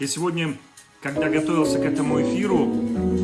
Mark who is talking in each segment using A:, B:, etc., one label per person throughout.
A: Я сегодня, когда готовился к этому эфиру,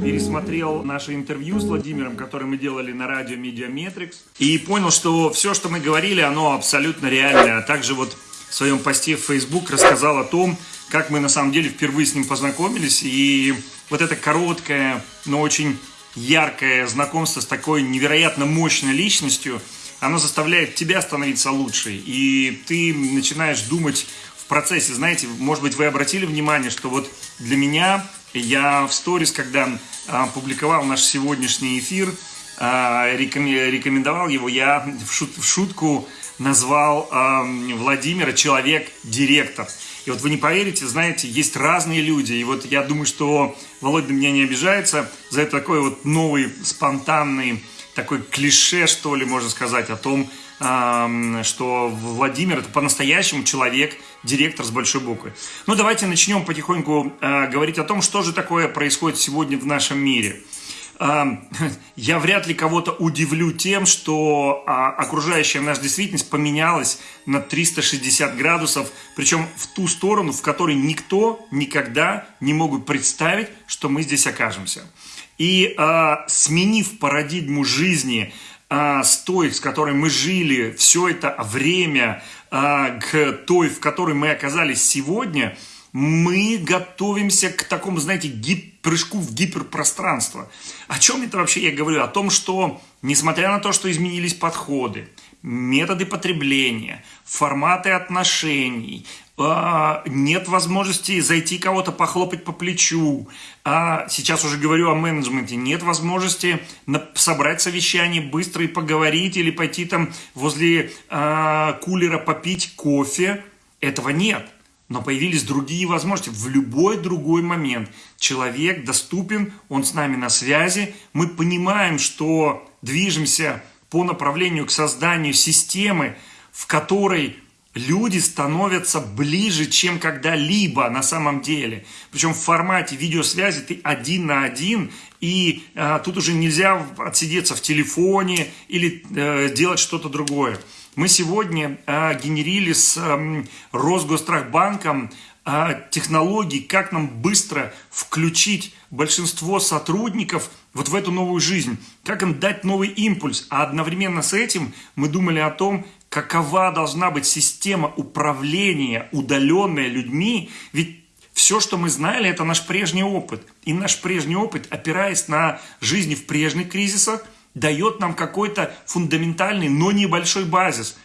A: пересмотрел наше интервью с Владимиром, которое мы делали на радио Mediametrics, и понял, что все, что мы говорили, оно абсолютно реальное. А также вот в своем посте в Facebook рассказал о том, как мы на самом деле впервые с ним познакомились, и вот это короткое, но очень яркое знакомство с такой невероятно мощной личностью, оно заставляет тебя становиться лучше, и ты начинаешь думать в процессе, знаете, может быть, вы обратили внимание, что вот для меня, я в сторис, когда а, публиковал наш сегодняшний эфир, а, рекомендовал его, я в, шут, в шутку назвал а, Владимира человек-директор. И вот вы не поверите, знаете, есть разные люди. И вот я думаю, что Володя меня не обижается за это такой вот новый, спонтанный, такой клише, что ли, можно сказать, о том, что Владимир это по-настоящему человек, директор с большой буквы. Ну, давайте начнем потихоньку э, говорить о том, что же такое происходит сегодня в нашем мире. Я вряд ли кого-то удивлю тем, что а, окружающая наша действительность поменялась на 360 градусов, причем в ту сторону, в которой никто никогда не мог представить, что мы здесь окажемся. И а, сменив парадигму жизни, а, с той, с которой мы жили все это время, а, к той, в которой мы оказались сегодня, мы готовимся к такому, знаете, гип прыжку в гиперпространство. О чем это вообще я говорю? О том, что, несмотря на то, что изменились подходы, методы потребления, форматы отношений, нет возможности зайти кого-то похлопать по плечу. А сейчас уже говорю о менеджменте. Нет возможности собрать совещание быстро и поговорить или пойти там возле а, кулера попить кофе. Этого нет. Но появились другие возможности. В любой другой момент человек доступен, он с нами на связи. Мы понимаем, что движемся по направлению к созданию системы, в которой люди становятся ближе, чем когда-либо на самом деле. Причем в формате видеосвязи ты один на один, и э, тут уже нельзя отсидеться в телефоне или э, делать что-то другое. Мы сегодня э, генерили с э, Росгострахбанком э, технологии, как нам быстро включить большинство сотрудников вот в эту новую жизнь, как им дать новый импульс. А одновременно с этим мы думали о том, какова должна быть система управления, удаленная людьми, ведь все, что мы знали, это наш прежний опыт. И наш прежний опыт, опираясь на жизни в прежних кризисах, дает нам какой-то фундаментальный, но небольшой базис.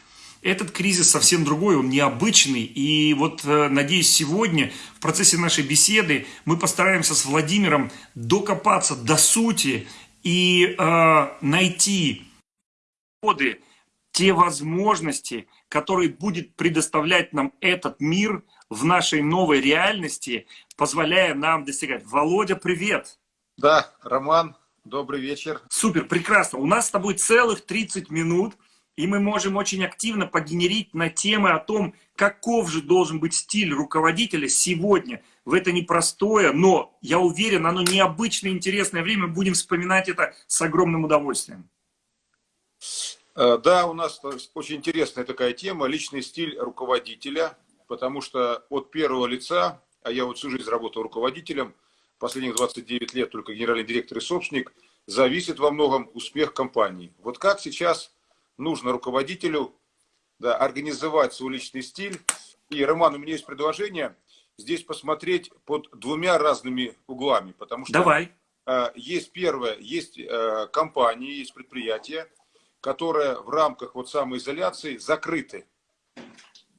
A: Этот кризис совсем другой, он необычный. И вот, э, надеюсь, сегодня в процессе нашей беседы мы постараемся с Владимиром докопаться до сути и э, найти ходы те возможности, которые будет предоставлять нам этот мир в нашей новой реальности, позволяя нам достигать. Володя, привет!
B: Да, Роман, добрый вечер.
A: Супер, прекрасно. У нас с тобой целых 30 минут, и мы можем очень активно погенерить на темы о том, каков же должен быть стиль руководителя сегодня, в это непростое, но, я уверен, оно необычное, интересное время. Будем вспоминать это с огромным удовольствием.
B: Э, да, у нас очень интересная такая тема, личный стиль руководителя, потому что от первого лица, а я вот всю жизнь работал руководителем, последних 29 лет только генеральный директор и собственник, зависит во многом успех компании. Вот как сейчас нужно руководителю да, организовать свой личный стиль. И, Роман, у меня есть предложение здесь посмотреть под двумя разными углами. Потому что
A: Давай.
B: Э, есть первое, есть э, компании, есть предприятия, которые в рамках вот самоизоляции закрыты.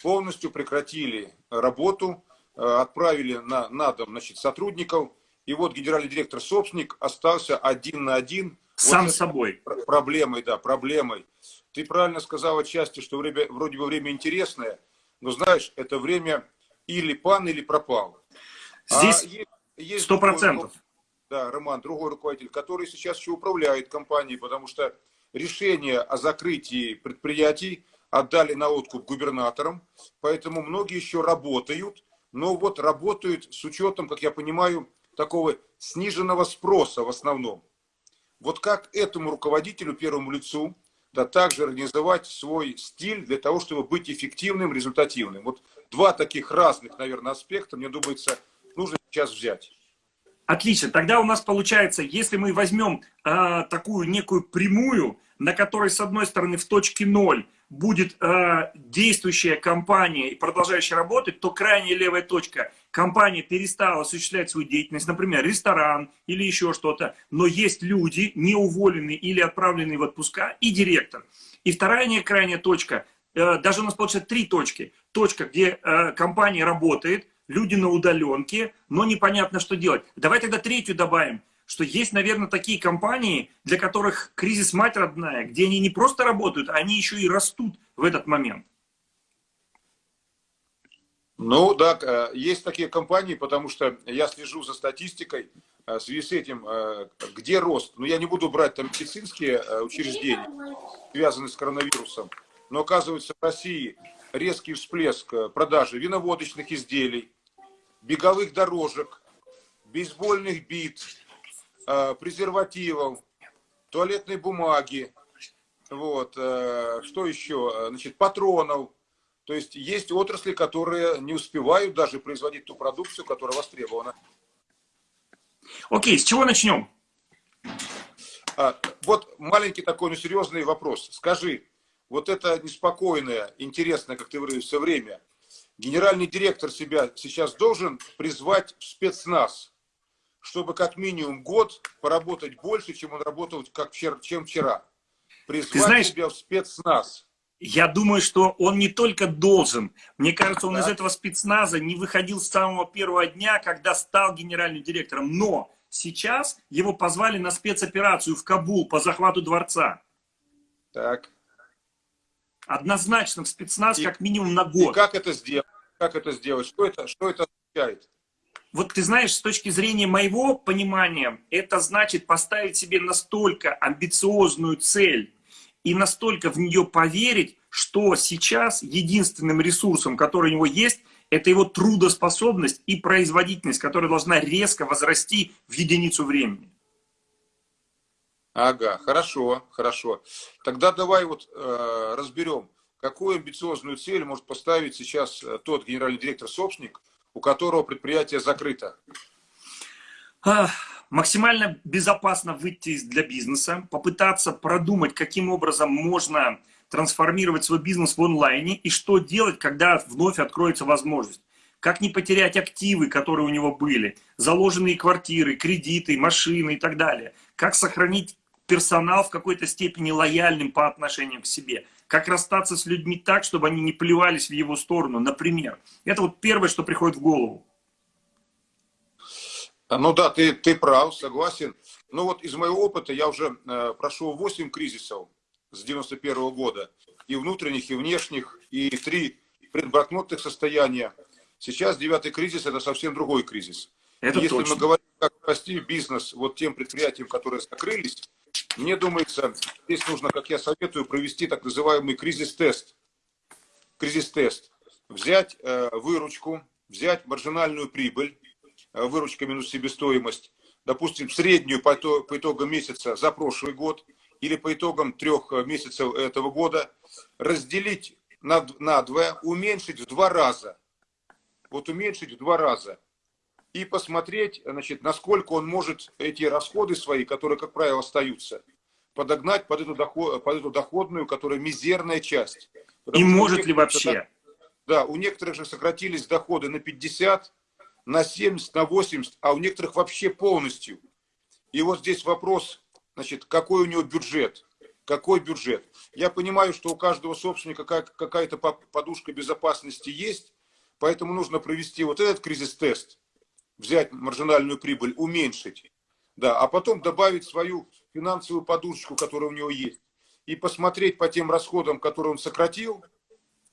B: Полностью прекратили работу, э, отправили на, на дом значит, сотрудников. И вот генеральный директор собственник остался один на один.
A: Сам
B: вот
A: собой.
B: Проблемой, да, проблемой. Ты правильно сказал отчасти, что время, вроде бы время интересное, но знаешь, это время или пан, или пропал.
A: Здесь сто процентов.
B: Да, Роман, другой руководитель, который сейчас еще управляет компанией, потому что решение о закрытии предприятий отдали на откуп губернаторам, поэтому многие еще работают, но вот работают с учетом, как я понимаю, такого сниженного спроса в основном. Вот как этому руководителю, первому лицу, да также организовать свой стиль для того, чтобы быть эффективным, результативным. Вот два таких разных, наверное, аспекта, мне думается, нужно сейчас взять.
A: Отлично. Тогда у нас получается, если мы возьмем э, такую некую прямую, на которой, с одной стороны, в точке ноль будет э, действующая компания и продолжающая работать, то крайняя левая точка, компания перестала осуществлять свою деятельность, например, ресторан или еще что-то, но есть люди, не уволенные или отправленные в отпуска, и директор. И вторая не крайняя точка, э, даже у нас получается три точки. Точка, где э, компания работает, люди на удаленке, но непонятно, что делать. Давай тогда третью добавим, что есть, наверное, такие компании, для которых кризис мать родная, где они не просто работают, а они еще и растут в этот момент.
B: Ну да, э, есть такие компании, потому что я слежу за статистикой, э, в связи с этим, э, где рост. Ну, я не буду брать там медицинские учреждения, связанные с коронавирусом. Но оказывается, в России резкий всплеск продажи виноводочных изделий, беговых дорожек, бейсбольных бит, э, презервативов, туалетной бумаги, вот, э, что еще, значит, патронов. То есть есть отрасли, которые не успевают даже производить ту продукцию, которая востребована.
A: Окей, с чего начнем?
B: А, вот маленький такой, но серьезный вопрос. Скажи, вот это неспокойное, интересное, как ты выразился, время, генеральный директор себя сейчас должен призвать в спецназ, чтобы как минимум год поработать больше, чем он работал как вчера, чем вчера. Призвать Ты знаешь, себя в спецназ.
A: Я думаю, что он не только должен. Мне кажется, он да. из этого спецназа не выходил с самого первого дня, когда стал генеральным директором. Но сейчас его позвали на спецоперацию в Кабул по захвату дворца.
B: Так
A: однозначно в спецназ и, как минимум на год.
B: И как это сделать? Как это сделать? Что это, что это означает?
A: Вот ты знаешь, с точки зрения моего понимания, это значит поставить себе настолько амбициозную цель и настолько в нее поверить, что сейчас единственным ресурсом, который у него есть, это его трудоспособность и производительность, которая должна резко возрасти в единицу времени.
B: Ага, хорошо, хорошо. Тогда давай вот э, разберем, какую амбициозную цель может поставить сейчас э, тот генеральный директор-собственник, у которого предприятие закрыто.
A: А, максимально безопасно выйти для бизнеса, попытаться продумать, каким образом можно трансформировать свой бизнес в онлайне и что делать, когда вновь откроется возможность. Как не потерять активы, которые у него были, заложенные квартиры, кредиты, машины и так далее. Как сохранить персонал в какой-то степени лояльным по отношению к себе. Как расстаться с людьми так, чтобы они не плевались в его сторону, например. Это вот первое, что приходит в голову.
B: А, ну да, ты, ты прав, согласен. Ну вот из моего опыта я уже э, прошел 8 кризисов с 91 -го года. И внутренних, и внешних, и три предбракнотных состояния. Сейчас девятый кризис – это совсем другой кризис. Это Если точно. мы говорим, как спасти бизнес вот тем предприятиям, которые закрылись, мне думается, здесь нужно, как я советую, провести так называемый кризис-тест. Кризис-тест. Взять э, выручку, взять маржинальную прибыль, э, выручка минус себестоимость, допустим, среднюю по, то, по итогам месяца за прошлый год или по итогам трех э, месяцев этого года, разделить на, на два, уменьшить в два раза. Вот уменьшить в два раза и посмотреть, значит, насколько он может эти расходы свои, которые, как правило, остаются, подогнать под эту, доход, под эту доходную, которая мизерная часть.
A: Потому и может ли вообще?
B: Да, у некоторых же сократились доходы на 50, на 70, на 80, а у некоторых вообще полностью. И вот здесь вопрос, значит, какой у него бюджет? Какой бюджет? Я понимаю, что у каждого собственника какая-то подушка безопасности есть, поэтому нужно провести вот этот кризис-тест взять маржинальную прибыль, уменьшить, да, а потом добавить свою финансовую подушечку, которая у него есть, и посмотреть по тем расходам, которые он сократил,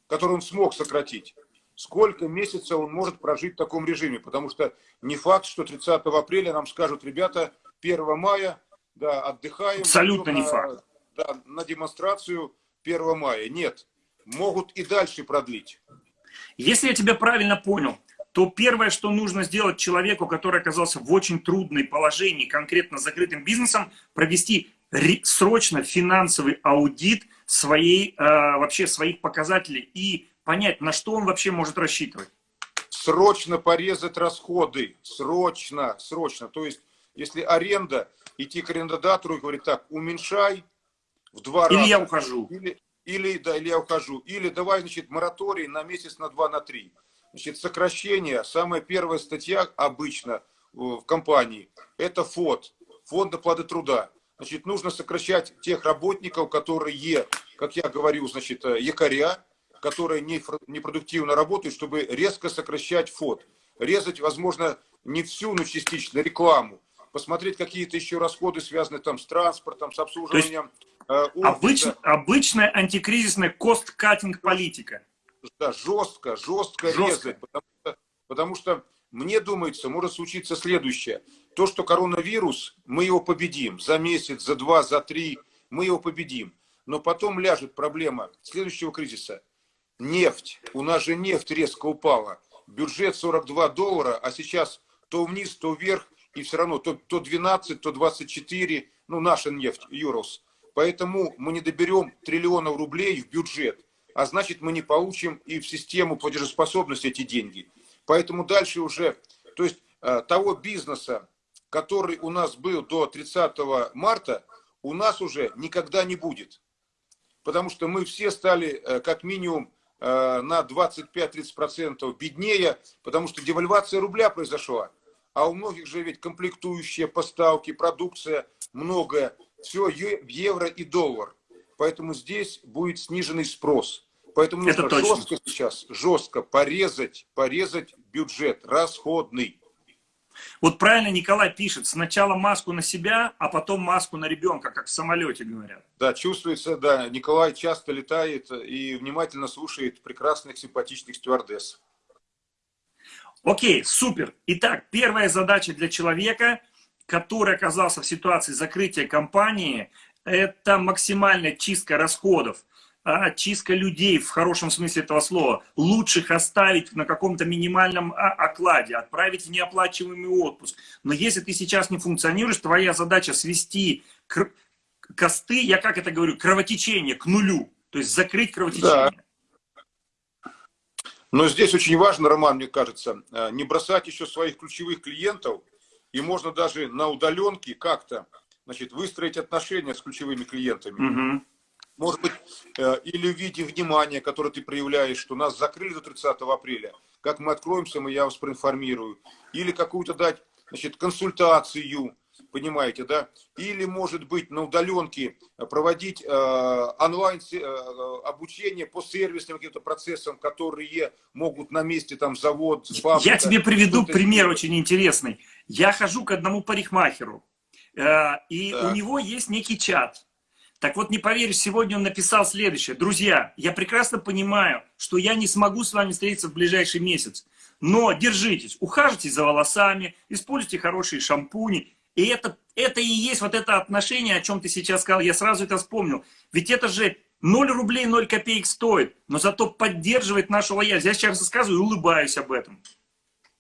B: которые он смог сократить, сколько месяцев он может прожить в таком режиме. Потому что не факт, что 30 апреля нам скажут, ребята, 1 мая, да, отдыхаем.
A: Абсолютно не факт.
B: Да, на демонстрацию 1 мая. Нет, могут и дальше продлить.
A: Если я тебя правильно понял, то первое, что нужно сделать человеку, который оказался в очень трудной положении, конкретно закрытым бизнесом, провести срочно финансовый аудит своей, э, вообще своих показателей и понять, на что он вообще может рассчитывать.
B: срочно порезать расходы, срочно, срочно. То есть, если аренда, идти к арендодателю и говорить так, уменьшай в два
A: или
B: раза.
A: Или я ухожу.
B: Или, или, да, или я ухожу. Или давай, значит, мораторий на месяц, на два, на три. Значит, сокращение, самая первая статья обычно э, в компании, это ФОД, фонд оплаты труда. Значит, нужно сокращать тех работников, которые, как я говорю, значит, э, якоря, которые непродуктивно работают, чтобы резко сокращать ФОД. Резать, возможно, не всю, но частично рекламу. Посмотреть какие-то еще расходы, связанные там с транспортом, с обслуживанием.
A: Есть, э, обыч, обычная антикризисная кост-каттинг политика.
B: Да, жестко, жестко, жестко. резать. Потому что, потому что мне думается, может случиться следующее. То, что коронавирус, мы его победим за месяц, за два, за три, мы его победим. Но потом ляжет проблема следующего кризиса. Нефть. У нас же нефть резко упала. Бюджет 42 доллара, а сейчас то вниз, то вверх, и все равно то, то 12, то 24, ну, наша нефть, Юрос. Поэтому мы не доберем триллионов рублей в бюджет, а значит, мы не получим и в систему платежеспособности эти деньги. Поэтому дальше уже, то есть э, того бизнеса, который у нас был до 30 марта, у нас уже никогда не будет. Потому что мы все стали э, как минимум э, на 25-30% беднее, потому что девальвация рубля произошла. А у многих же ведь комплектующие, поставки, продукция, многое. Все в евро и доллар. Поэтому здесь будет сниженный спрос. Поэтому нужно Это жестко сейчас, жестко порезать, порезать бюджет расходный.
A: Вот правильно Николай пишет, сначала маску на себя, а потом маску на ребенка, как в самолете говорят.
B: Да, чувствуется, да. Николай часто летает и внимательно слушает прекрасных, симпатичных стюардесс.
A: Окей, супер. Итак, первая задача для человека, который оказался в ситуации закрытия компании, это максимальная чистка расходов а, чистка людей в хорошем смысле этого слова. Лучше их оставить на каком-то минимальном а, окладе, отправить в неоплачиваемый отпуск. Но если ты сейчас не функционируешь, твоя задача свести кр... косты, я как это говорю, кровотечение к нулю. То есть закрыть кровотечение.
B: Да. Но здесь очень важно, Роман, мне кажется, э, не бросать еще своих ключевых клиентов. И можно даже на удаленке как-то значит, выстроить отношения с ключевыми клиентами. Угу может быть, э, или в виде внимания, которое ты проявляешь, что нас закрыли до 30 апреля, как мы откроемся, мы я вас проинформирую, или какую-то дать, значит, консультацию, понимаете, да, или, может быть, на удаленке проводить э, онлайн э, обучение по сервисным каким-то процессам, которые могут на месте, там, завод,
A: фабрика. Я тебе приведу пример очень интересный. Я хожу к одному парикмахеру, э, и да. у него есть некий чат, так вот, не поверишь, сегодня он написал следующее. Друзья, я прекрасно понимаю, что я не смогу с вами встретиться в ближайший месяц. Но держитесь, ухаживайте за волосами, используйте хорошие шампуни. И это, это и есть вот это отношение, о чем ты сейчас сказал. Я сразу это вспомнил. Ведь это же 0 рублей 0 копеек стоит, но зато поддерживает нашу лояльность. Я сейчас рассказываю и улыбаюсь об этом.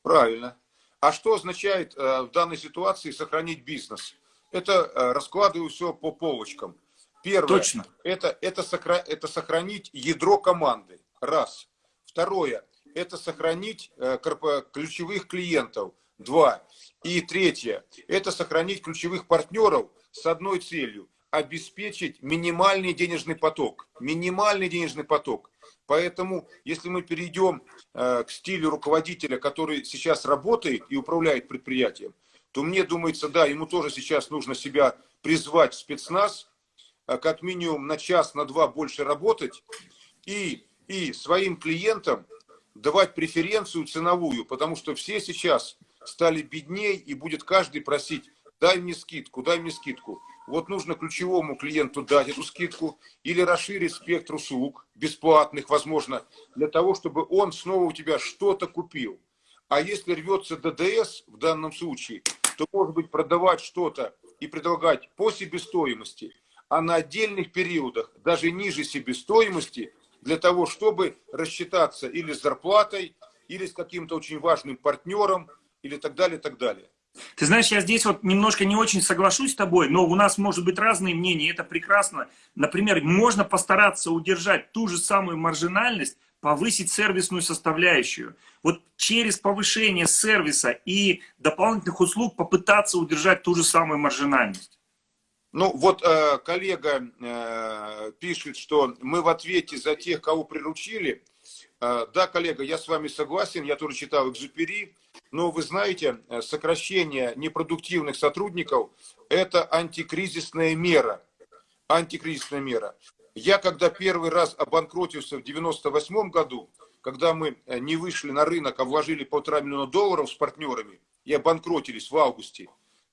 B: Правильно. А что означает э, в данной ситуации сохранить бизнес? Это э, раскладываю все по полочкам. Первое, Точно. Это, это, сохра, это сохранить ядро команды. Раз. Второе, это сохранить э, ключевых клиентов. Два. И третье, это сохранить ключевых партнеров с одной целью. Обеспечить минимальный денежный поток. Минимальный денежный поток. Поэтому, если мы перейдем э, к стилю руководителя, который сейчас работает и управляет предприятием, то мне думается, да, ему тоже сейчас нужно себя призвать в спецназ, как минимум на час, на два больше работать и, и своим клиентам давать преференцию ценовую, потому что все сейчас стали бедней и будет каждый просить, дай мне скидку, дай мне скидку. Вот нужно ключевому клиенту дать эту скидку или расширить спектр услуг, бесплатных, возможно, для того, чтобы он снова у тебя что-то купил. А если рвется ДДС в данном случае, то, может быть, продавать что-то и предлагать по себестоимости – а на отдельных периодах, даже ниже себестоимости, для того, чтобы рассчитаться или с зарплатой, или с каким-то очень важным партнером, или так далее, так далее.
A: Ты знаешь, я здесь вот немножко не очень соглашусь с тобой, но у нас может быть разные мнения, это прекрасно. Например, можно постараться удержать ту же самую маржинальность, повысить сервисную составляющую. Вот через повышение сервиса и дополнительных услуг попытаться удержать ту же самую маржинальность.
B: Ну вот э, коллега э, пишет, что мы в ответе за тех, кого приручили. Э, да, коллега, я с вами согласен, я тоже читал Экзюпери. Но вы знаете, э, сокращение непродуктивных сотрудников – это антикризисная мера. Антикризисная мера. Я когда первый раз обанкротился в 98 году, когда мы э, не вышли на рынок, а вложили полтора миллиона долларов с партнерами и обанкротились в августе,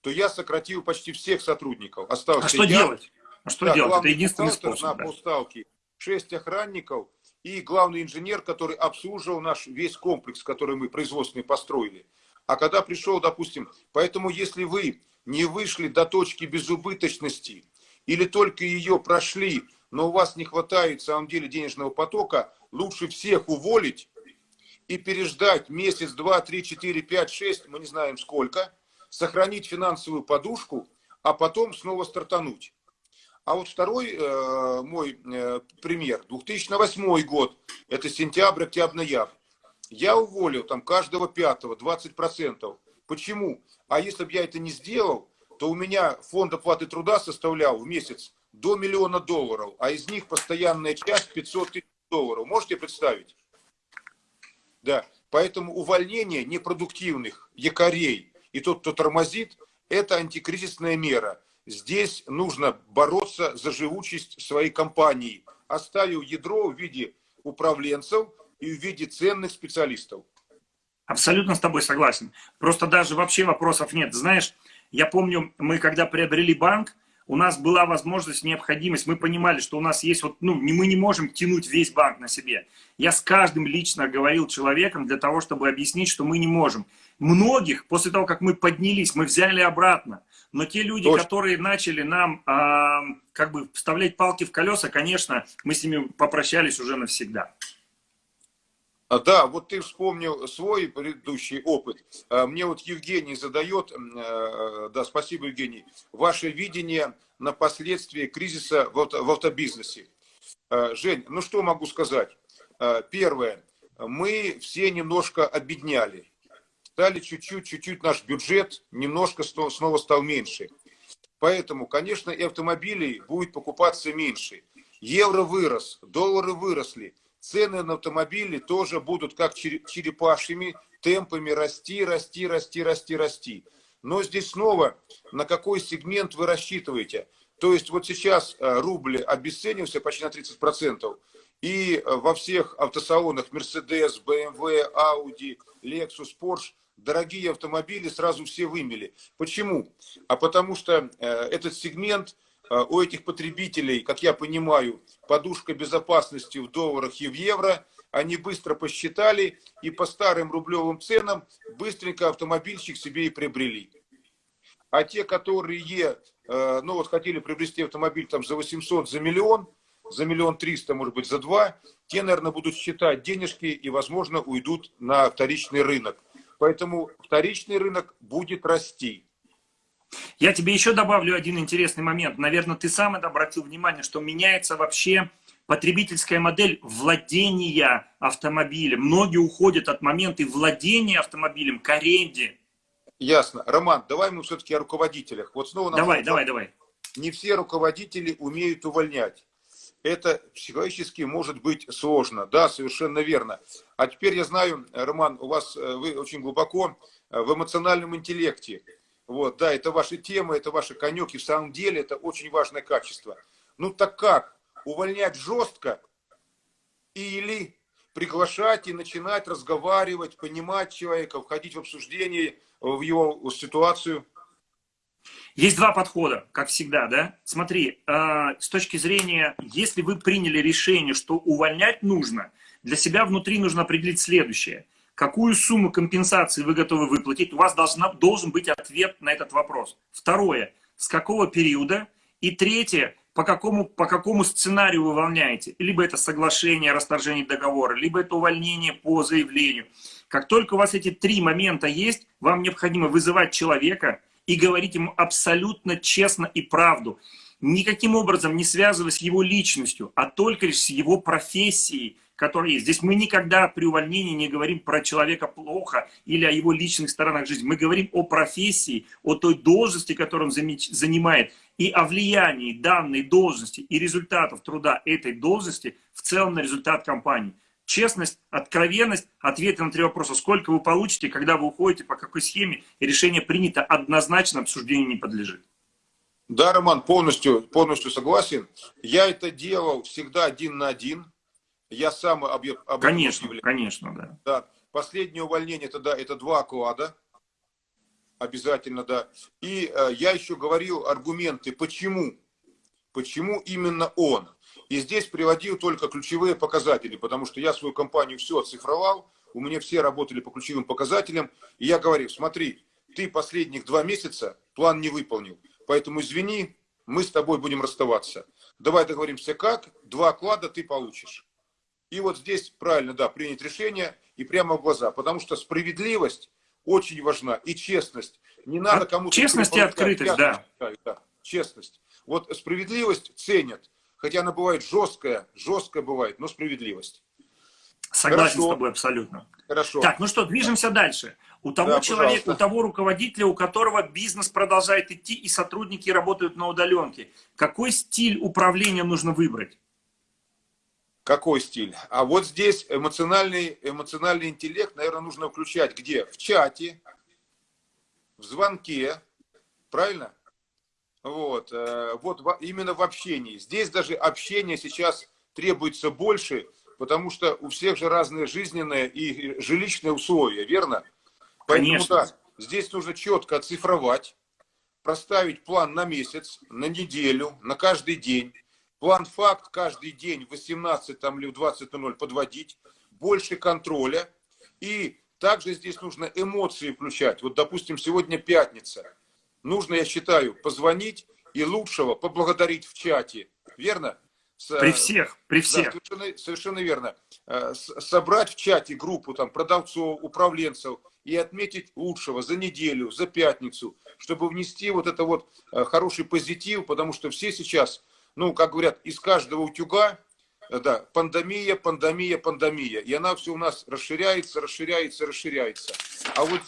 B: то я сократил почти всех сотрудников.
A: Остался а что я, делать? А что да, делать? Это единственный способ.
B: На да. полставки, шесть охранников и главный инженер, который обслуживал наш весь комплекс, который мы производственный построили. А когда пришел, допустим, поэтому если вы не вышли до точки безубыточности или только ее прошли, но у вас не хватает, в самом деле, денежного потока, лучше всех уволить и переждать месяц, два, три, четыре, пять, шесть, мы не знаем сколько, сохранить финансовую подушку, а потом снова стартануть. А вот второй э, мой э, пример, 2008 год, это сентябрь, октябрь, ноябрь. Я уволил там каждого пятого, 20%. Почему? А если бы я это не сделал, то у меня фонд оплаты труда составлял в месяц до миллиона долларов, а из них постоянная часть 500 тысяч долларов. Можете представить? Да. Поэтому увольнение непродуктивных якорей и тот, кто тормозит, это антикризисная мера. Здесь нужно бороться за живучесть своей компании, оставив ядро в виде управленцев и в виде ценных специалистов.
A: Абсолютно с тобой согласен. Просто даже вообще вопросов нет. Знаешь, я помню, мы когда приобрели банк, у нас была возможность, необходимость, мы понимали, что у нас есть, вот, ну, мы не можем тянуть весь банк на себе. Я с каждым лично говорил человеком для того, чтобы объяснить, что мы не можем. Многих, после того, как мы поднялись, мы взяли обратно. Но те люди, Точно. которые начали нам э, как бы вставлять палки в колеса, конечно, мы с ними попрощались уже навсегда.
B: А, да, вот ты вспомнил свой предыдущий опыт. А, мне вот Евгений задает, э, да, спасибо, Евгений, ваше видение на последствия кризиса в автобизнесе. А, Жень, ну что могу сказать? Первое, мы все немножко обедняли. Стали чуть-чуть, чуть-чуть наш бюджет немножко снова стал меньше. Поэтому, конечно, и автомобилей будет покупаться меньше. Евро вырос, доллары выросли цены на автомобили тоже будут как черепашьими темпами расти, расти, расти, расти, расти. Но здесь снова, на какой сегмент вы рассчитываете? То есть вот сейчас э, рубль обесценился почти на 30%, и э, во всех автосалонах Mercedes, BMW, Audi, Lexus, Porsche дорогие автомобили сразу все вымели. Почему? А потому что э, этот сегмент у этих потребителей, как я понимаю, подушка безопасности в долларах и в евро. Они быстро посчитали и по старым рублевым ценам быстренько автомобильщик себе и приобрели. А те, которые э, ну вот хотели приобрести автомобиль там за 800, за миллион, за миллион триста, может быть, за два, те, наверное, будут считать денежки и, возможно, уйдут на вторичный рынок. Поэтому вторичный рынок будет расти.
A: Я тебе еще добавлю один интересный момент. Наверное, ты сам это обратил внимание, что меняется вообще потребительская модель владения автомобилем. Многие уходят от момента владения автомобилем к аренде.
B: Ясно. Роман, давай мы все-таки о руководителях. Вот снова
A: давай, давай, давай.
B: Не все руководители умеют увольнять. Это психологически может быть сложно. Да, совершенно верно. А теперь я знаю, Роман, у вас э, вы очень глубоко э, в эмоциональном интеллекте. Вот, да, это ваши темы, это ваши конек, в самом деле это очень важное качество. Ну так как? Увольнять жестко или приглашать и начинать разговаривать, понимать человека, входить в обсуждение, в его ситуацию?
A: Есть два подхода, как всегда, да? Смотри, э, с точки зрения, если вы приняли решение, что увольнять нужно, для себя внутри нужно определить следующее – Какую сумму компенсации вы готовы выплатить? У вас должна, должен быть ответ на этот вопрос. Второе, с какого периода? И третье, по какому, по какому сценарию вы увольняете? Либо это соглашение о расторжении договора, либо это увольнение по заявлению. Как только у вас эти три момента есть, вам необходимо вызывать человека и говорить ему абсолютно честно и правду. никаким образом не связываясь с его личностью, а только лишь с его профессией, которая есть. Здесь мы никогда при увольнении не говорим про человека плохо или о его личных сторонах жизни. Мы говорим о профессии, о той должности, которую он занимает, и о влиянии данной должности и результатов труда этой должности в целом на результат компании. Честность, откровенность, ответы на три вопроса. Сколько вы получите, когда вы уходите, по какой схеме, и решение принято однозначно, обсуждению не подлежит.
B: Да, Роман, полностью, полностью согласен. Я это делал всегда один на один. Я сам об, об
A: Конечно, конечно, да.
B: да. Последнее увольнение, это, да, это два оклада. Обязательно, да. И э, я еще говорил аргументы, почему. Почему именно он. И здесь приводил только ключевые показатели, потому что я свою компанию все оцифровал, у меня все работали по ключевым показателям. И я говорил, смотри, ты последних два месяца план не выполнил, поэтому извини, мы с тобой будем расставаться. Давай договоримся как, два оклада ты получишь. И вот здесь правильно, да, принять решение и прямо в глаза, потому что справедливость очень важна и честность. Не надо а кому-то...
A: Честность и открытость, да.
B: да. Честность. Вот справедливость ценят, хотя она бывает жесткая, жесткая бывает, но справедливость.
A: Согласен Хорошо. с тобой абсолютно.
B: Хорошо.
A: Так, ну что, движемся дальше. У того да, человека, пожалуйста. у того руководителя, у которого бизнес продолжает идти и сотрудники работают на удаленке, какой стиль управления нужно выбрать?
B: Какой стиль? А вот здесь эмоциональный, эмоциональный интеллект, наверное, нужно включать где? В чате, в звонке, правильно? Вот, э, вот именно в общении. Здесь даже общение сейчас требуется больше, потому что у всех же разные жизненные и жилищные условия, верно? Поэтому Конечно. да, здесь нужно четко оцифровать, проставить план на месяц, на неделю, на каждый день План-факт каждый день в 18 там, или в 20.00 подводить, больше контроля. И также здесь нужно эмоции включать. Вот, допустим, сегодня пятница. Нужно, я считаю, позвонить и лучшего поблагодарить в чате. Верно?
A: При всех, при всех.
B: Да, совершенно, совершенно верно. Э, собрать в чате группу там, продавцов, управленцев и отметить лучшего за неделю, за пятницу, чтобы внести вот это вот э, хороший позитив, потому что все сейчас ну, как говорят, из каждого утюга, э, да, пандемия, пандемия, пандемия. И она все у нас расширяется, расширяется, расширяется. А вот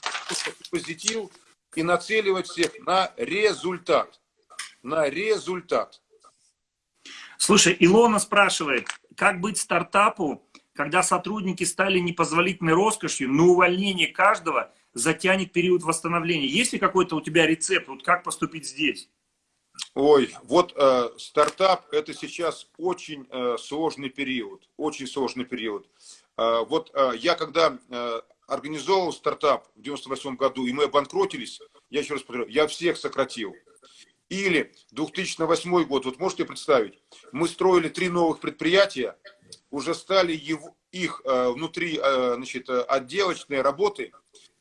B: позитив и нацеливать всех на результат. На результат.
A: Слушай, Илона спрашивает, как быть стартапу, когда сотрудники стали непозволительной роскошью, но увольнение каждого затянет период восстановления. Есть ли какой-то у тебя рецепт, вот как поступить здесь?
B: Ой, вот э, стартап это сейчас очень э, сложный период, очень сложный период. Э, вот э, я когда э, организовал стартап в 98 году, и мы обанкротились, я еще раз повторю, я всех сократил. Или 2008 год, вот можете представить, мы строили три новых предприятия, уже стали его, их э, внутри э, значит, отделочные работы,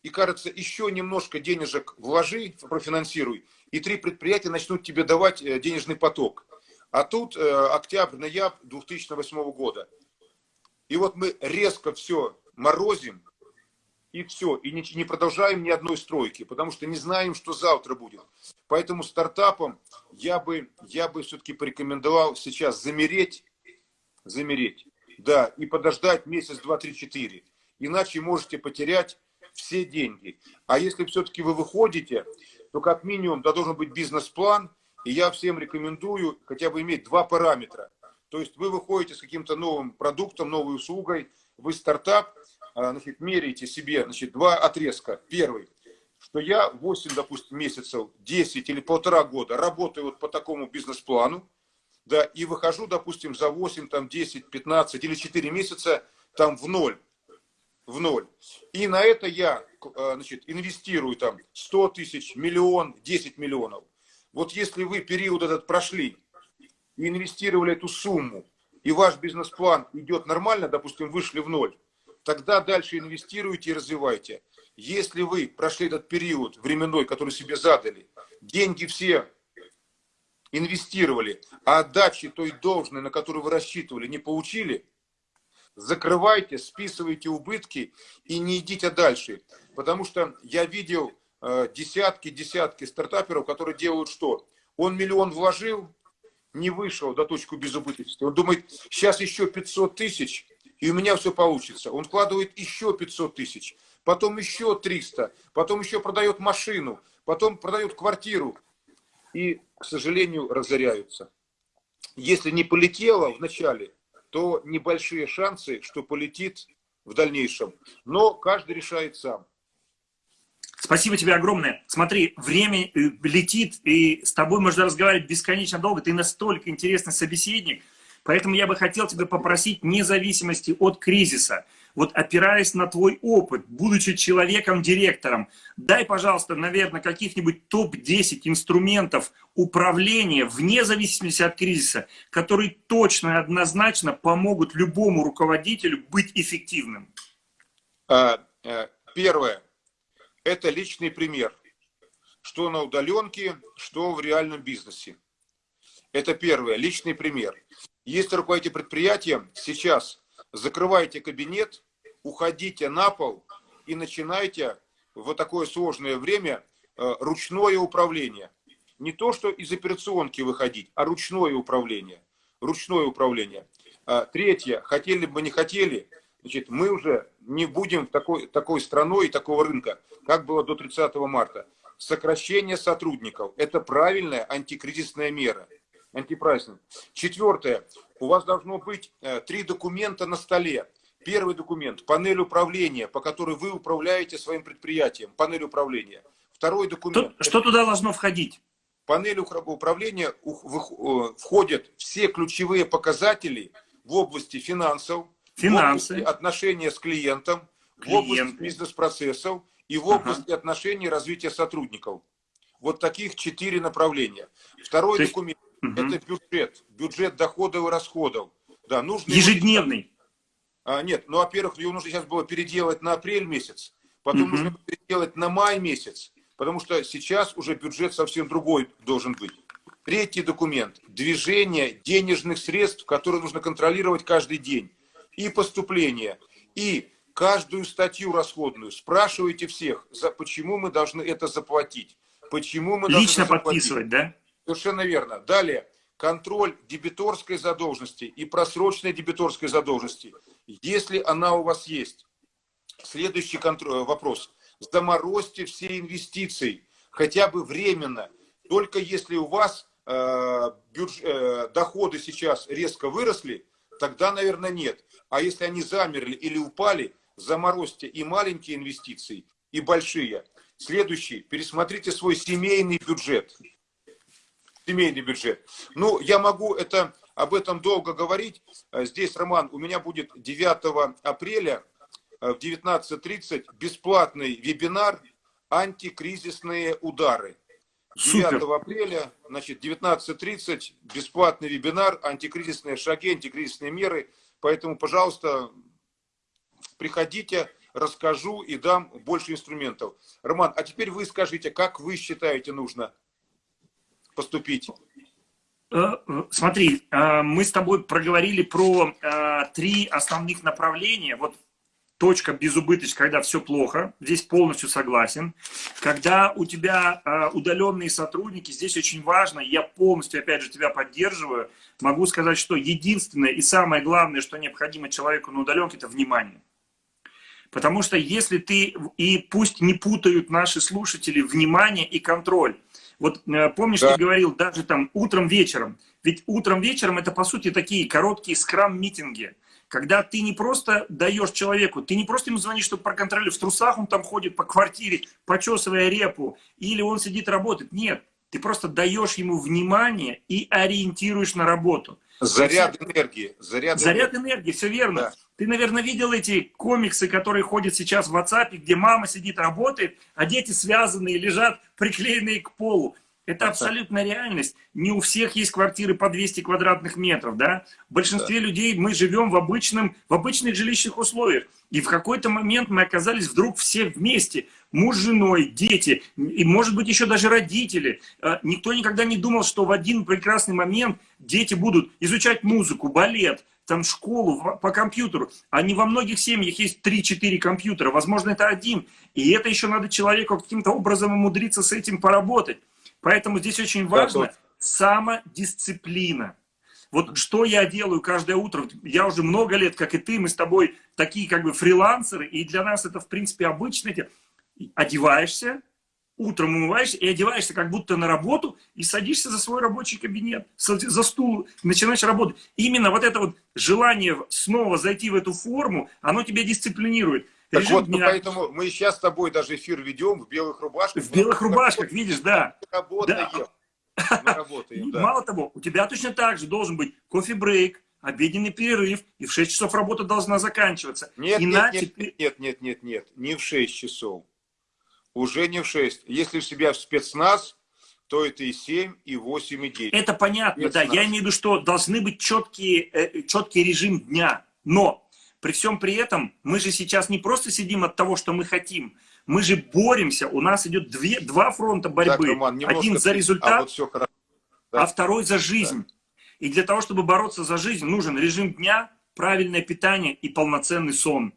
B: и кажется, еще немножко денежек вложи, профинансируй, и три предприятия начнут тебе давать э, денежный поток. А тут э, октябрь-ноябрь 2008 года. И вот мы резко все морозим, и все, и не, не продолжаем ни одной стройки, потому что не знаем, что завтра будет. Поэтому стартапам я бы, я бы все-таки порекомендовал сейчас замереть, замереть, да, и подождать месяц, два, три, четыре. Иначе можете потерять все деньги. А если все-таки вы выходите, то как минимум да, должен быть бизнес-план, и я всем рекомендую хотя бы иметь два параметра. То есть вы выходите с каким-то новым продуктом, новой услугой, вы стартап, а, значит, меряете себе значит, два отрезка. Первый, что я 8, допустим, месяцев, 10 или полтора года работаю вот по такому бизнес-плану, да, и выхожу, допустим, за 8, там, 10, 15 или 4 месяца там в ноль в ноль. И на это я значит, инвестирую там 100 тысяч, миллион, 10 миллионов. Вот если вы период этот прошли и инвестировали эту сумму, и ваш бизнес-план идет нормально, допустим, вышли в ноль, тогда дальше инвестируйте и развивайте. Если вы прошли этот период временной, который себе задали, деньги все инвестировали, а отдачи той должной, на которую вы рассчитывали, не получили – закрывайте, списывайте убытки и не идите дальше. Потому что я видел десятки-десятки э, стартаперов, которые делают что? Он миллион вложил, не вышел до точки безубыточности. Он думает, сейчас еще 500 тысяч, и у меня все получится. Он вкладывает еще 500 тысяч, потом еще 300, потом еще продает машину, потом продает квартиру. И, к сожалению, разоряются. Если не полетело в начале, то небольшие шансы, что полетит в дальнейшем. Но каждый решает сам.
A: Спасибо тебе огромное. Смотри, время э, летит, и с тобой можно разговаривать бесконечно долго. Ты настолько интересный собеседник. Поэтому я бы хотел тебя попросить независимости от кризиса. Вот опираясь на твой опыт, будучи человеком-директором, дай, пожалуйста, наверное, каких-нибудь топ-10 инструментов управления вне зависимости от кризиса, которые точно и однозначно помогут любому руководителю быть эффективным.
B: А, э, первое это личный пример. Что на удаленке, что в реальном бизнесе. Это первое, личный пример. Если руководите предприятием, сейчас закрывайте кабинет, уходите на пол и начинайте в такое сложное время э, ручное управление. Не то, что из операционки выходить, а ручное управление. Ручное управление. А, третье, хотели бы не хотели, значит, мы уже не будем такой, такой страной и такого рынка, как было до 30 марта. Сокращение сотрудников – это правильная антикризисная мера. Антипрайсинг. Четвертое. У вас должно быть э, три документа на столе. Первый документ – панель управления, по которой вы управляете своим предприятием. Панель управления. Второй документ.
A: Что, что туда должно входить?
B: панель управления э, входят все ключевые показатели в области финансов,
A: Финансы.
B: в области отношения с клиентом, Клиенты. в области бизнес-процессов и в области ага. отношений развития сотрудников. Вот таких четыре направления. Второй есть, документ угу. – это бюджет. Бюджет доходов и расходов.
A: Да, нужно Ежедневный.
B: А, нет, ну, во-первых, его нужно сейчас было переделать на апрель месяц, потом угу. нужно переделать на май месяц, потому что сейчас уже бюджет совсем другой должен быть. Третий документ – движение денежных средств, которые нужно контролировать каждый день и поступления, и каждую статью расходную. Спрашивайте всех, за, почему мы должны это заплатить. Почему мы
A: Лично подписывать, да?
B: Совершенно верно. Далее, контроль дебиторской задолженности и просроченной дебиторской задолженности, если она у вас есть. Следующий контроль, вопрос. Заморозьте все инвестиции, хотя бы временно. Только если у вас э, бюдж, э, доходы сейчас резко выросли, тогда, наверное, нет. А если они замерли или упали, заморозьте и маленькие инвестиции, и большие. Следующий. Пересмотрите свой семейный бюджет. Семейный бюджет. Ну, я могу это, об этом долго говорить. Здесь, Роман, у меня будет 9 апреля э, в 19.30 бесплатный вебинар «Антикризисные удары». 9 Супер. апреля, значит, 19.30, бесплатный вебинар «Антикризисные шаги, антикризисные меры». Поэтому, пожалуйста, приходите, расскажу и дам больше инструментов. Роман, а теперь вы скажите, как вы считаете нужно поступить?
A: Э, э, смотри, э, мы с тобой проговорили про три основных направления. Вот точка безубыточность, когда все плохо, здесь полностью согласен. Когда у тебя удаленные сотрудники, здесь очень важно, я полностью, опять же, тебя поддерживаю, могу сказать, что единственное и самое главное, что необходимо человеку на удаленке, это внимание. Потому что если ты, и пусть не путают наши слушатели, внимание и контроль. Вот э, помнишь, да. ты говорил даже там утром, вечером. Ведь утром, вечером это по сути такие короткие скрам-митинги когда ты не просто даешь человеку, ты не просто ему звонишь, чтобы проконтролировать, в трусах он там ходит по квартире, почесывая репу, или он сидит работает. Нет, ты просто даешь ему внимание и ориентируешь на работу.
B: Заряд энергии. Заряд,
A: заряд энергии. энергии, все верно. Да. Ты, наверное, видел эти комиксы, которые ходят сейчас в WhatsApp, где мама сидит, работает, а дети связанные, лежат приклеенные к полу. Это абсолютная реальность. Не у всех есть квартиры по 200 квадратных метров, да? В большинстве да. людей мы живем в, обычном, в обычных жилищных условиях. И в какой-то момент мы оказались вдруг все вместе. Муж с женой, дети, и может быть еще даже родители. А, никто никогда не думал, что в один прекрасный момент дети будут изучать музыку, балет, там школу по компьютеру. Не во многих семьях есть 3-4 компьютера, возможно, это один. И это еще надо человеку каким-то образом умудриться с этим поработать. Поэтому здесь очень важно самодисциплина. Вот что я делаю каждое утро, я уже много лет, как и ты, мы с тобой такие как бы фрилансеры, и для нас это в принципе обычно, одеваешься, утром умываешься и одеваешься как будто на работу и садишься за свой рабочий кабинет, за стул, начинаешь работать. Именно вот это вот желание снова зайти в эту форму, оно тебя дисциплинирует.
B: Так Режим вот, ну, дня... поэтому мы сейчас с тобой даже эфир ведем в белых рубашках.
A: В белых рубашках, видишь, да.
B: Работаем.
A: Да. Мы работаем, да. Мало того, у тебя точно так же должен быть кофе-брейк, обеденный перерыв, и в 6 часов работа должна заканчиваться.
B: Нет, Иначе нет, нет, нет, нет, нет, нет, не в 6 часов уже не в 6. Если у себя в спецназ, то это и 7, и 8, и 9.
A: Это понятно, спецназ. да. Я имею в виду, что должны быть четкие, э, четкий режим дня. Но при всем при этом мы же сейчас не просто сидим от того, что мы хотим. Мы же боремся. У нас идет две, два фронта борьбы. Так, Роман, Один за результат, а, вот все да. а второй за жизнь. Да. И для того, чтобы бороться за жизнь, нужен режим дня, правильное питание и полноценный сон.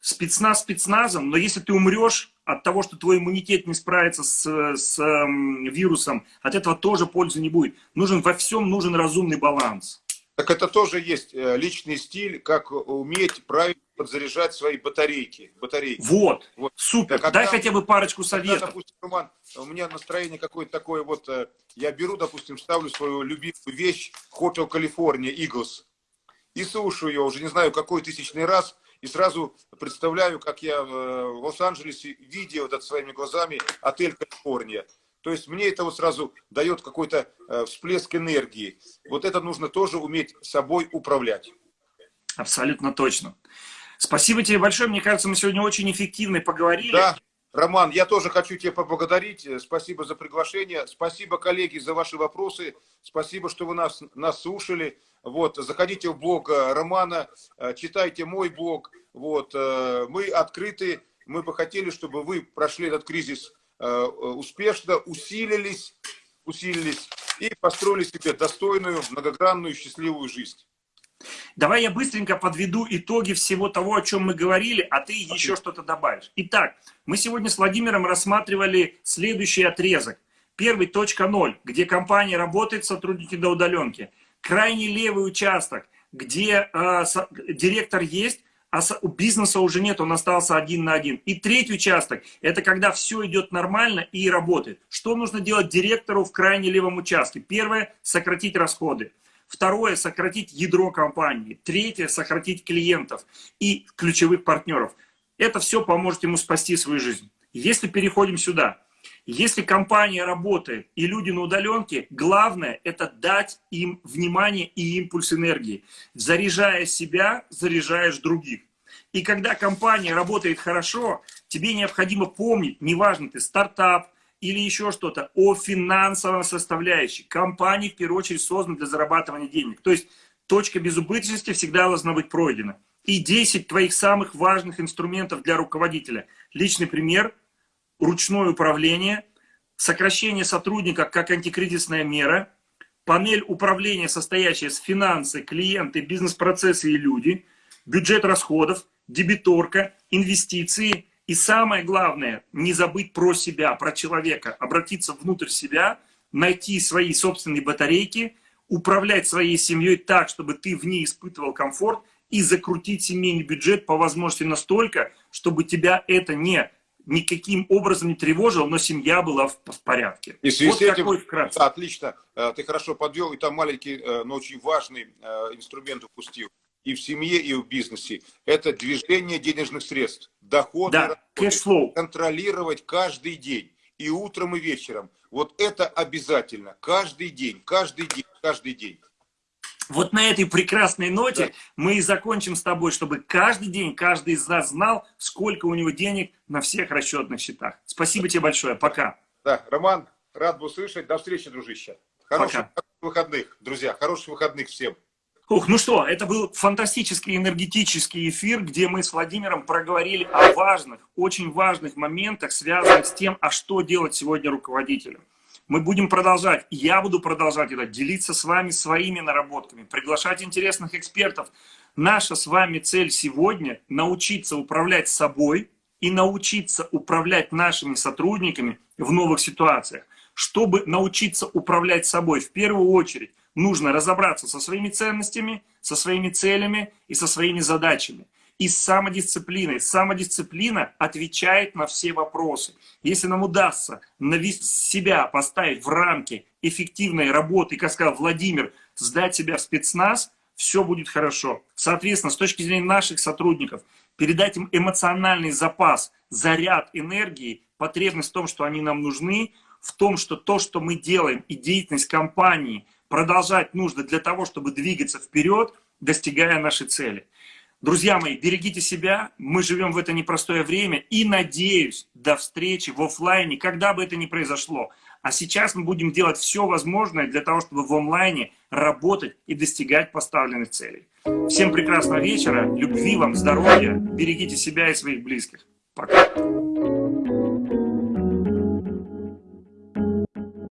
A: Спецназ спецназом, но если ты умрешь, от того, что твой иммунитет не справится с, с э, вирусом, от этого тоже пользы не будет. Нужен во всем нужен разумный баланс.
B: Так это тоже есть э, личный стиль, как уметь правильно подзаряжать свои батарейки. батарейки.
A: Вот, вот. супер. Когда, Дай хотя бы парочку советов. Когда,
B: допустим, Роман, у меня настроение какое-то такое, вот э, я беру, допустим, ставлю свою любимую вещь Hotel California Eagles и слушаю ее уже не знаю какой тысячный раз, и сразу представляю, как я в Лос-Анджелесе, видя вот это своими глазами отель Калифорния. То есть мне это вот сразу дает какой-то э, всплеск энергии. Вот это нужно тоже уметь собой управлять.
A: Абсолютно точно. Спасибо тебе большое. Мне кажется, мы сегодня очень эффективно поговорили.
B: Да, Роман, я тоже хочу тебя поблагодарить. Спасибо за приглашение. Спасибо, коллеги, за ваши вопросы. Спасибо, что вы нас, нас слушали. Вот, заходите в блог э, Романа, э, читайте мой блог. Вот, э, мы открыты, мы бы хотели, чтобы вы прошли этот кризис успешно, усилились, усилились и построили себе достойную, многогранную, счастливую жизнь.
A: Давай я быстренько подведу итоги всего того, о чем мы говорили, а ты еще что-то добавишь. Итак, мы сегодня с Владимиром рассматривали следующий отрезок. Первый точка ноль, где компания работает, сотрудники до удаленки крайне левый участок, где э, со, директор есть, а у бизнеса уже нет, он остался один на один. И третий участок, это когда все идет нормально и работает. Что нужно делать директору в крайне левом участке? Первое, сократить расходы. Второе, сократить ядро компании. Третье, сократить клиентов и ключевых партнеров. Это все поможет ему спасти свою жизнь. Если переходим сюда, если компания работает и люди на удаленке, главное это дать им внимание и импульс энергии. Заряжая себя, заряжаешь других. И когда компания работает хорошо, тебе необходимо помнить, неважно ты стартап или еще что-то, о финансовой составляющей. Компания в первую очередь создана для зарабатывания денег. То есть точка безубыточности всегда должна быть пройдена. И 10 твоих самых важных инструментов для руководителя. Личный пример – ручное управление, сокращение сотрудника как антикризисная мера, панель управления, состоящая из финансы, клиенты, бизнес-процессы и люди, бюджет расходов, дебиторка, инвестиции и самое главное, не забыть про себя, про человека, обратиться внутрь себя, найти свои собственные батарейки, управлять своей семьей так, чтобы ты в ней испытывал комфорт и закрутить семейный бюджет по возможности настолько, чтобы тебя это не никаким образом не тревожил, но семья была в, в порядке.
B: И в связи вот с этим, вкратце. отлично, э, ты хорошо подвел, и там маленький, э, но очень важный э, инструмент упустил. И в семье, и в бизнесе. Это движение денежных средств, доходы,
A: да, расходы,
B: контролировать каждый день, и утром, и вечером. Вот это обязательно, каждый день, каждый день, каждый день.
A: Вот на этой прекрасной ноте да. мы и закончим с тобой, чтобы каждый день, каждый из нас знал, сколько у него денег на всех расчетных счетах. Спасибо тебе большое. Пока.
B: Да, Роман, рад был слышать. До встречи, дружище. Хороших Пока. выходных, друзья. Хороших выходных всем.
A: Ух, ну что, это был фантастический энергетический эфир, где мы с Владимиром проговорили о важных, очень важных моментах, связанных с тем, а что делать сегодня руководителю. Мы будем продолжать, я буду продолжать это, делиться с вами своими наработками, приглашать интересных экспертов. Наша с вами цель сегодня – научиться управлять собой и научиться управлять нашими сотрудниками в новых ситуациях. Чтобы научиться управлять собой, в первую очередь нужно разобраться со своими ценностями, со своими целями и со своими задачами. И с самодисциплиной. Самодисциплина отвечает на все вопросы. Если нам удастся себя поставить в рамки эффективной работы, как сказал Владимир, сдать себя в спецназ, все будет хорошо. Соответственно, с точки зрения наших сотрудников, передать им эмоциональный запас, заряд энергии, потребность в том, что они нам нужны, в том, что то, что мы делаем, и деятельность компании продолжать нужно для того, чтобы двигаться вперед, достигая нашей цели. Друзья мои, берегите себя, мы живем в это непростое время и надеюсь до встречи в офлайне, когда бы это ни произошло. А сейчас мы будем делать все возможное для того, чтобы в онлайне работать и достигать поставленных целей. Всем прекрасного вечера, любви вам, здоровья, берегите себя и своих близких. Пока.